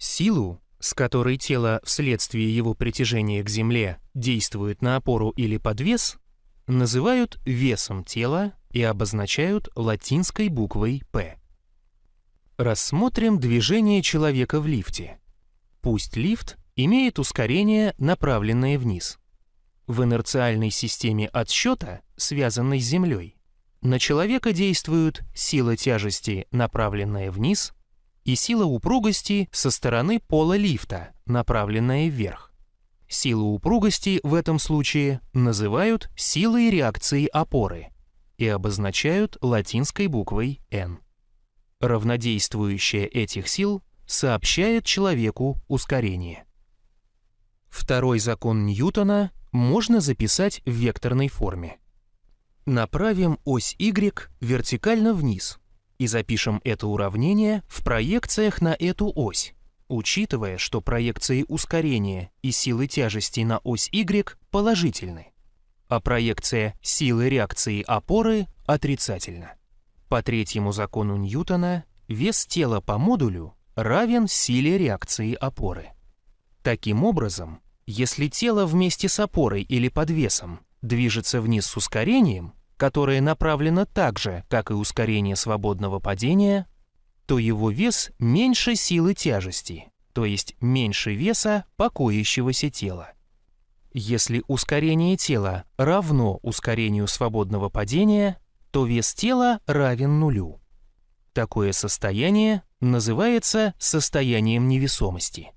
Силу, с которой тело вследствие его притяжения к Земле действует на опору или подвес, называют весом тела и обозначают латинской буквой «П». Рассмотрим движение человека в лифте. Пусть лифт имеет ускорение, направленное вниз. В инерциальной системе отсчета, связанной с Землей, на человека действуют сила тяжести, направленная вниз, и сила упругости со стороны пола лифта, направленная вверх. Силу упругости в этом случае называют силой реакции опоры и обозначают латинской буквой N. Равнодействующее этих сил сообщает человеку ускорение. Второй закон Ньютона можно записать в векторной форме. Направим ось Y вертикально вниз и запишем это уравнение в проекциях на эту ось, учитывая, что проекции ускорения и силы тяжести на ось Y положительны, а проекция силы реакции опоры отрицательна. По третьему закону Ньютона вес тела по модулю равен силе реакции опоры. Таким образом, если тело вместе с опорой или подвесом движется вниз с ускорением, которое направлено так же, как и ускорение свободного падения, то его вес меньше силы тяжести, то есть меньше веса покоящегося тела. Если ускорение тела равно ускорению свободного падения, то вес тела равен нулю. Такое состояние называется состоянием невесомости.